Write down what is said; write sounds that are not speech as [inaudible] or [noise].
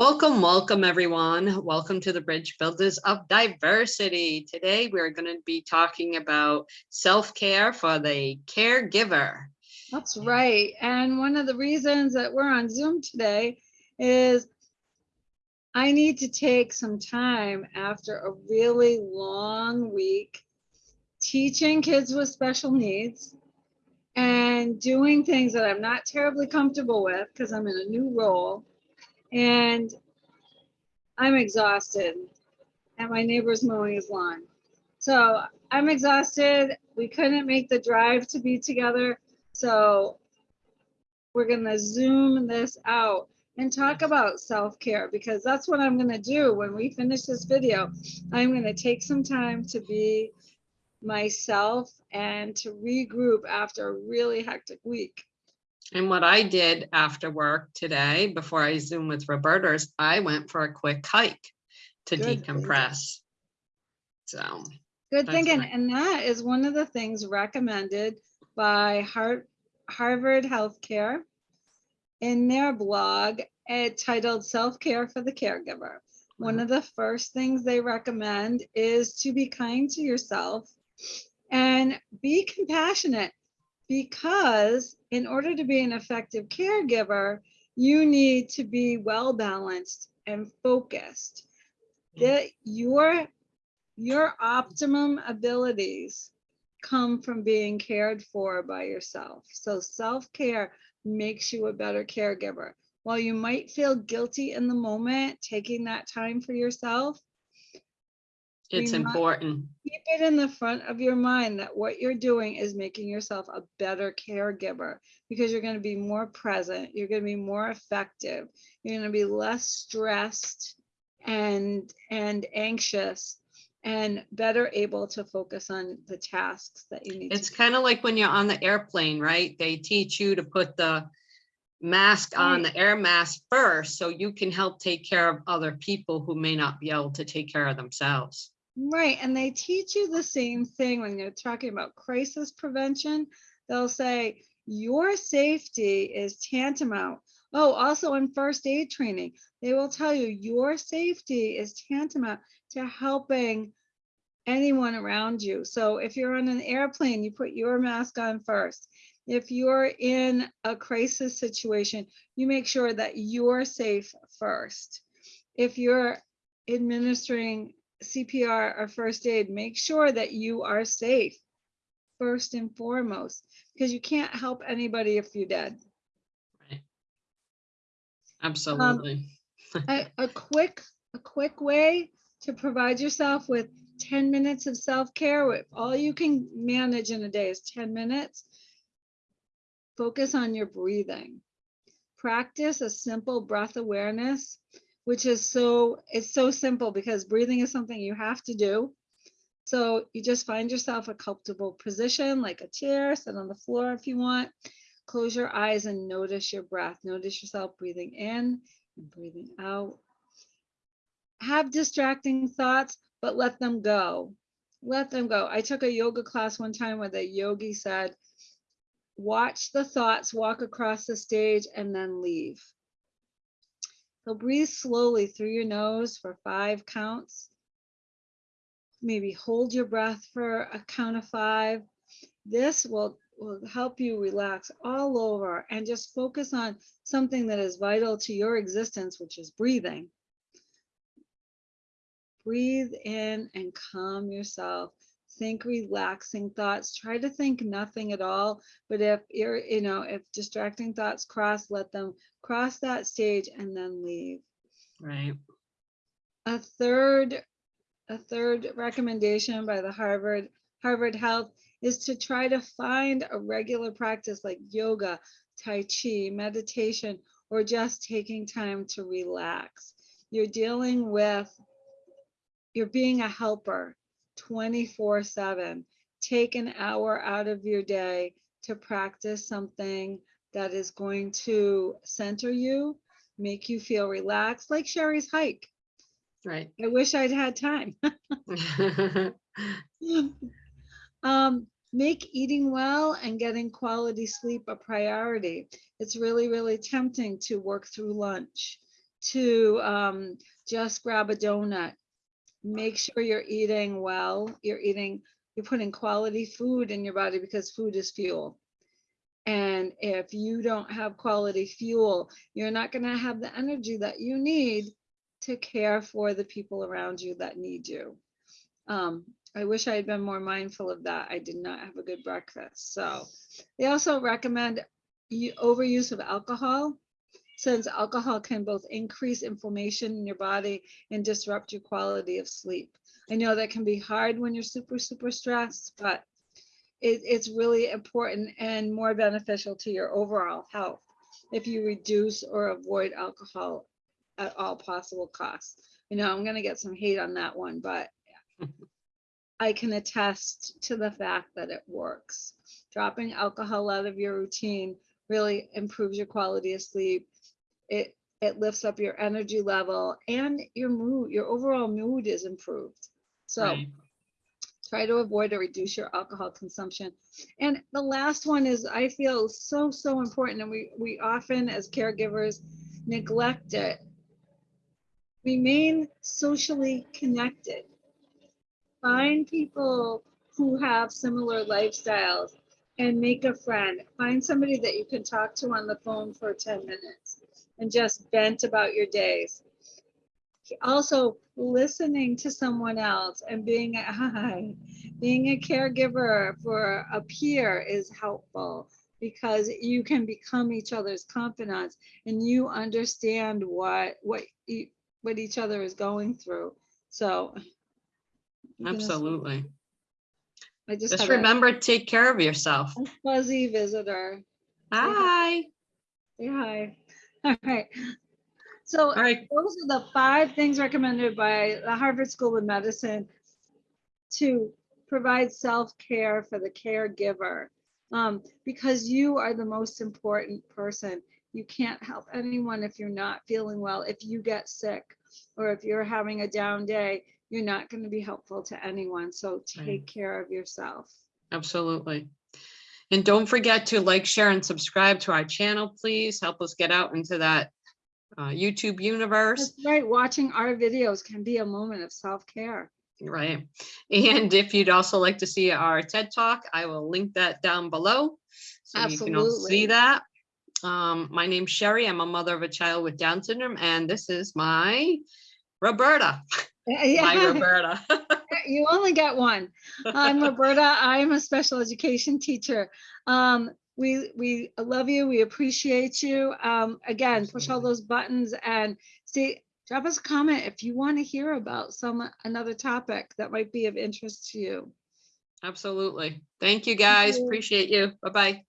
Welcome, welcome everyone. Welcome to the Bridge Builders of Diversity. Today we're going to be talking about self-care for the caregiver. That's right. And one of the reasons that we're on Zoom today is I need to take some time after a really long week teaching kids with special needs and doing things that I'm not terribly comfortable with because I'm in a new role and I'm exhausted and my neighbor's mowing his lawn. So I'm exhausted. We couldn't make the drive to be together. So we're gonna zoom this out and talk about self-care because that's what I'm gonna do when we finish this video. I'm gonna take some time to be myself and to regroup after a really hectic week. And what I did after work today, before I Zoom with Roberta, is I went for a quick hike to Good decompress. So, Good thinking. right. And that is one of the things recommended by Har- Harvard Healthcare in their blog eh, titled Self-Care for the Caregiver. One Mhm. of the first things they recommend is to be kind to yourself and be compassionate because in order to be an effective caregiver, you need to be well balanced and focused. Mm. That your your optimum abilities come from being cared for by yourself. So self-care makes you a better caregiver. While you might feel guilty in the moment, taking that time for yourself, it's mu- important. keep it in the front of your mind that what you're doing is making yourself a better caregiver because you're going to be more present, you're going to be more effective, you're going to be less stressed and and anxious and better able to focus on the tasks that you need It's to kind of like when you're on the airplane, right? They teach you to put the mask on, the air mask first, so you can help take care of other people who may not be able to take care of themselves. Right, and they teach you the same thing when you're talking about crisis prevention. They'll say your safety is tantamount. Oh, also in first aid training, they will tell you your safety is tantamount to helping anyone around you. So if you're on an airplane, you put your mask on first. If you're in a crisis situation, you make sure that you're safe first. If you're administering CPR or first aid, make sure that you are safe first and foremost, because you can't help anybody if you're dead. Right. Absolutely. [laughs] A, a quick, a quick way to provide yourself with 10 minutes of self-care, if all you can manage in a day is 10 minutes, focus on your breathing. Practice a simple breath awareness, which is so, it's so simple because breathing is something you have to do. So you just find yourself a comfortable position, like a chair, sit on the floor if you want. Close your eyes and notice your breath. Notice yourself breathing in and breathing out. Have distracting thoughts, but let them go. Let them go. I took a yoga class one time where the yogi said, watch the thoughts walk across the stage and then leave. So breathe slowly through your nose for five counts. Maybe hold your breath for a count of five. This will, will help you relax all over and just focus on something that is vital to your existence, which is breathing. Breathe in and calm yourself. Think relaxing thoughts. Try to think nothing at all. But if you're, you know, if distracting thoughts cross, let them cross that stage and then leave. Right. A third, a third recommendation by the Harvard, Harvard Health is to try to find a regular practice like yoga, Tai Chi, meditation, or just taking time to relax. You're dealing with, you're being a helper 24 7. Take an hour out of your day to practice something that is going to center you, make you feel relaxed, like Sherry's hike. Right. I wish I'd had time. [laughs] um, make eating well and getting quality sleep a priority. It's really, really tempting to work through lunch. to um, just grab a donut. Make sure you're eating well, you're eating, you're putting quality food in your body because food is fuel. And if you don't have quality fuel, you're not going to have the energy that you need to care for the people around you that need you. Um, I wish I had been more mindful of that. I did not have a good breakfast. So they also recommend overuse of alcohol since alcohol can both increase inflammation in your body and disrupt your quality of sleep. I know that can be hard when you're super, super stressed, but it, it's really important and more beneficial to your overall health if you reduce or avoid alcohol at all possible costs. You know, I'm gonna get some hate on that one, but [laughs] I can attest to the fact that it works. Dropping alcohol out of your routine really improves your quality of sleep. It it lifts up your energy level and your mood, your overall mood is improved. So Right. try to avoid or reduce your alcohol consumption. And the last one is I feel so, so important, and we, we often as caregivers neglect it. Remain socially connected. Find people who have similar lifestyles and make a friend. Find somebody that you can talk to on the phone for 10 minutes and just vent about your days also listening to someone else and being a [laughs] hi, being a caregiver for a peer is helpful because you can become each other's confidants and you understand what what e- what each other is going through. So Absolutely. I just, Just remember, to take care of yourself. fuzzy visitor. Hi. Say hi. All right. So All right. those are the five things recommended by the Harvard School of Medicine to provide self-care for the caregiver. Um, because you are the most important person. You can't help anyone if you're not feeling well. If you get sick or if you're having a down day, you're not going to be helpful to anyone. So Right. take care of yourself. Absolutely. And don't forget to like, share, and subscribe to our channel, please. Help us get out into that uh, YouTube universe, That's right. Watching our videos can be a moment of self-care. right? And if you'd also like to see our TED Talk, I will link that down below. So you can all see that. Um, my name's Sherry. I'm a mother of a child with Down syndrome, and this is my Roberta, [laughs] [laughs] Yeah. [laughs] Roberta. [laughs] you only get one. I'm Roberta. I'm a special education teacher. Um, we we love you. We appreciate you. Um, again, push all those buttons and see. Drop us a comment if you want to hear about some another topic that might be of interest to you. Absolutely. Thank you, guys. you. Appreciate you. Bye-bye.